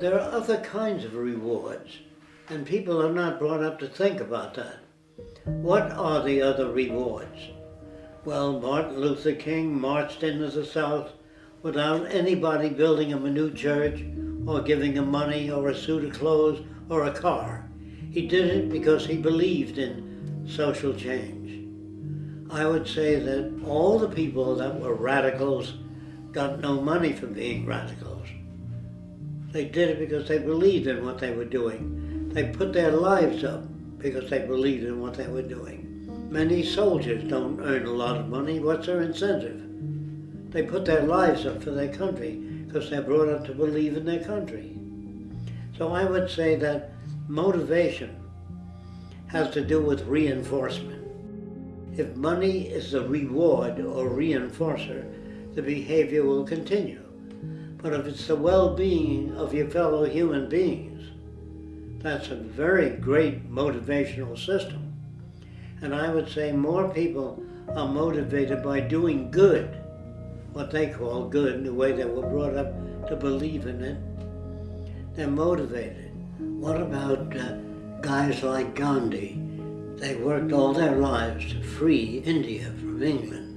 There are other kinds of rewards, and people are not brought up to think about that. What are the other rewards? Well, Martin Luther King marched into the South without anybody building him a new church or giving him money or a suit of clothes or a car. He did it because he believed in social change. I would say that all the people that were radicals got no money for being radicals. They did it because they believed in what they were doing. They put their lives up because they believed in what they were doing. Many soldiers don't earn a lot of money. What's their incentive? They put their lives up for their country because they're brought up to believe in their country. So I would say that motivation has to do with reinforcement. If money is the reward or reinforcer, the behavior will continue. But if it's the well-being of your fellow human beings, that's a very great motivational system. And I would say more people are motivated by doing good, what they call good, in the way they were brought up to believe in it. They're motivated. What about uh, guys like Gandhi? They worked all their lives to free India from England.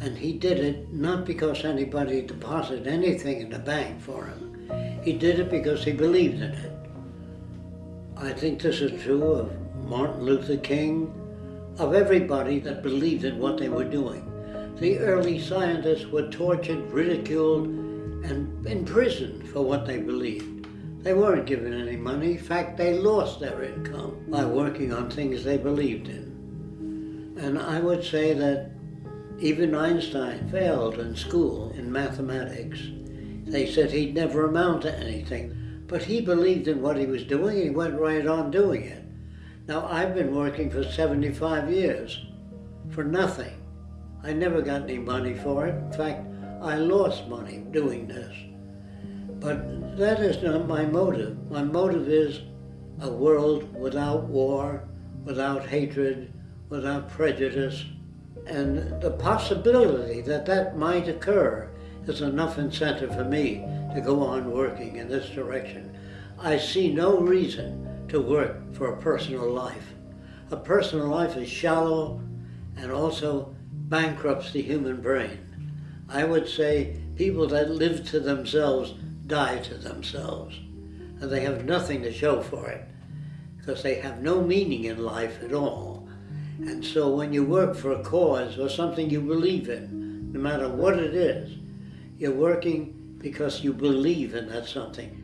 And he did it not because anybody deposited anything in the bank for him. He did it because he believed in it. I think this is true of Martin Luther King, of everybody that believed in what they were doing. The early scientists were tortured, ridiculed, and imprisoned for what they believed. They weren't given any money. In fact, they lost their income by working on things they believed in. And I would say that even Einstein failed in school in mathematics. They said he'd never amount to anything. But he believed in what he was doing and he went right on doing it. Now, I've been working for 75 years for nothing. I never got any money for it. In fact, I lost money doing this. But that is not my motive. My motive is a world without war, without hatred, without prejudice. And the possibility that that might occur is enough incentive for me to go on working in this direction. I see no reason to work for a personal life. A personal life is shallow and also bankrupts the human brain. I would say people that live to themselves die to themselves. And they have nothing to show for it because they have no meaning in life at all. And so when you work for a cause or something you believe in, no matter what it is, you're working because you believe in that something.